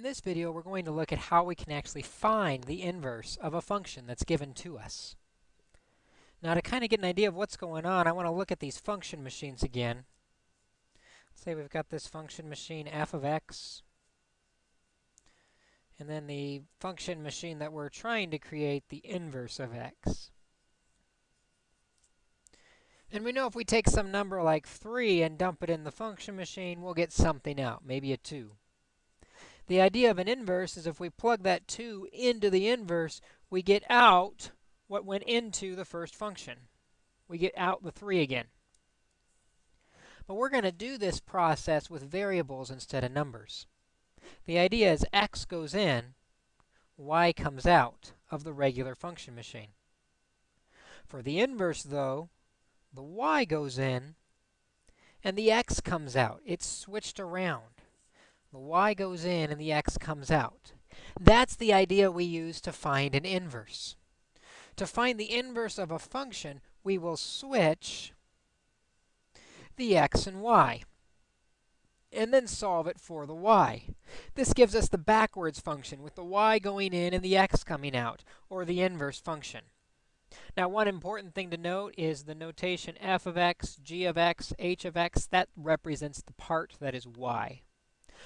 In this video, we're going to look at how we can actually find the inverse of a function that's given to us. Now, to kind of get an idea of what's going on, I want to look at these function machines again. Let's say we've got this function machine f of x, and then the function machine that we're trying to create, the inverse of x. And we know if we take some number like 3 and dump it in the function machine, we'll get something out, maybe a 2. The idea of an inverse is if we plug that 2 into the inverse, we get out what went into the first function. We get out the 3 again. But we're going to do this process with variables instead of numbers. The idea is x goes in, y comes out of the regular function machine. For the inverse, though, the y goes in, and the x comes out. It's switched around. The y goes in and the x comes out. That's the idea we use to find an inverse. To find the inverse of a function, we will switch the x and y and then solve it for the y. This gives us the backwards function with the y going in and the x coming out, or the inverse function. Now, one important thing to note is the notation f of x, g of x, h of x, that represents the part that is y.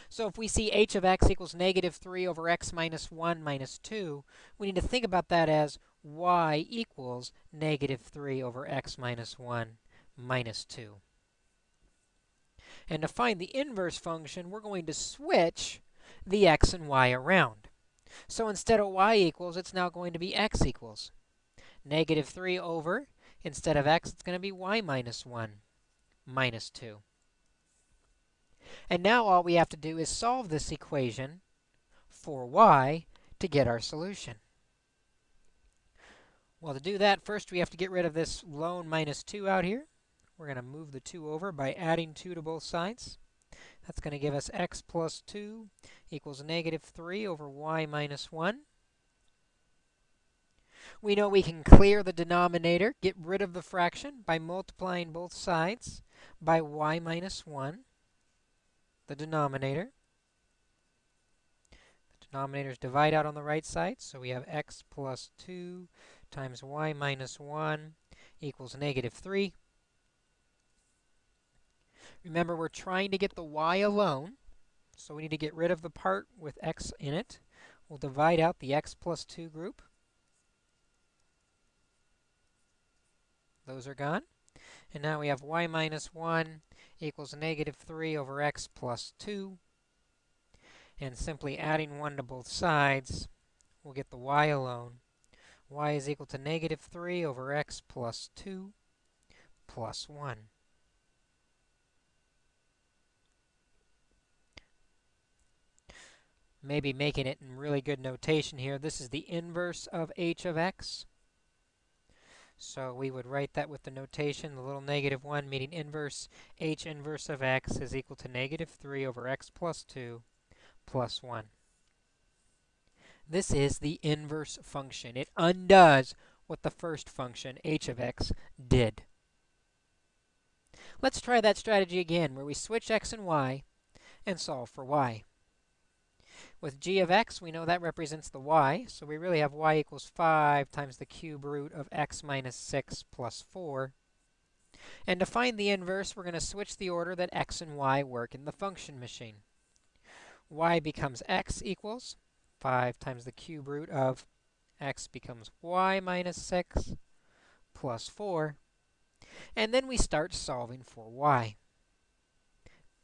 So if we see h of x equals negative 3 over x minus 1 minus 2, we need to think about that as y equals negative 3 over x minus 1 minus 2. And to find the inverse function, we're going to switch the x and y around. So instead of y equals, it's now going to be x equals. Negative 3 over, instead of x, it's going to be y minus 1 minus 2. And now all we have to do is solve this equation for y to get our solution. Well, to do that, first we have to get rid of this lone minus 2 out here. We're going to move the 2 over by adding 2 to both sides. That's going to give us x plus 2 equals negative 3 over y minus 1. We know we can clear the denominator, get rid of the fraction by multiplying both sides by y minus 1 the denominator. The denominators divide out on the right side, so we have x plus 2 times y minus 1 equals negative 3. Remember, we're trying to get the y alone, so we need to get rid of the part with x in it. We'll divide out the x plus 2 group. Those are gone. And now we have y minus 1 equals negative 3 over x plus 2. And simply adding 1 to both sides, we'll get the y alone. y is equal to negative 3 over x plus 2 plus 1. Maybe making it in really good notation here. This is the inverse of h of x. So we would write that with the notation, the little negative 1 meaning inverse h inverse of x is equal to negative 3 over x plus 2 plus 1. This is the inverse function. It undoes what the first function, h of x, did. Let's try that strategy again, where we switch x and y and solve for y. With g of x, we know that represents the y, so we really have y equals 5 times the cube root of x minus 6 plus 4. And to find the inverse, we're going to switch the order that x and y work in the function machine. y becomes x equals 5 times the cube root of x becomes y minus 6 plus 4. And then we start solving for y.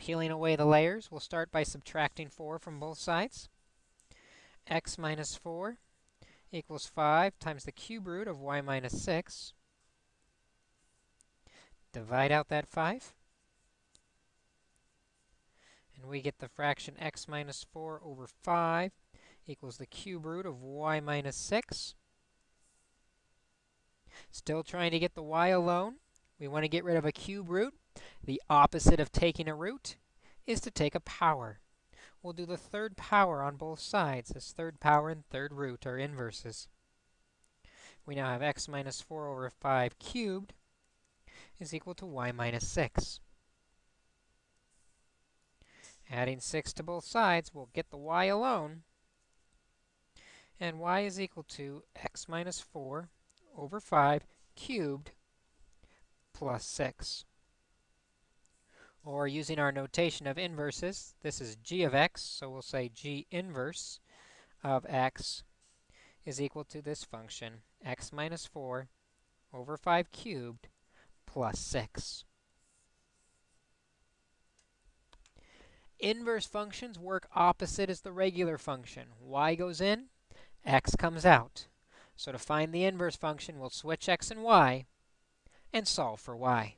Peeling away the layers, we'll start by subtracting 4 from both sides. x minus 4 equals 5 times the cube root of y minus 6. Divide out that 5. And we get the fraction x minus 4 over 5 equals the cube root of y minus 6. Still trying to get the y alone. We want to get rid of a cube root. The opposite of taking a root is to take a power. We'll do the third power on both sides, as third power and third root are inverses. We now have x minus 4 over 5 cubed is equal to y minus 6. Adding 6 to both sides, we'll get the y alone. And y is equal to x minus 4 over 5 cubed plus 6. Or using our notation of inverses, this is g of x, so we'll say g inverse of x is equal to this function, x minus 4 over 5 cubed plus 6. Inverse functions work opposite as the regular function. y goes in, x comes out. So to find the inverse function, we'll switch x and y and solve for y.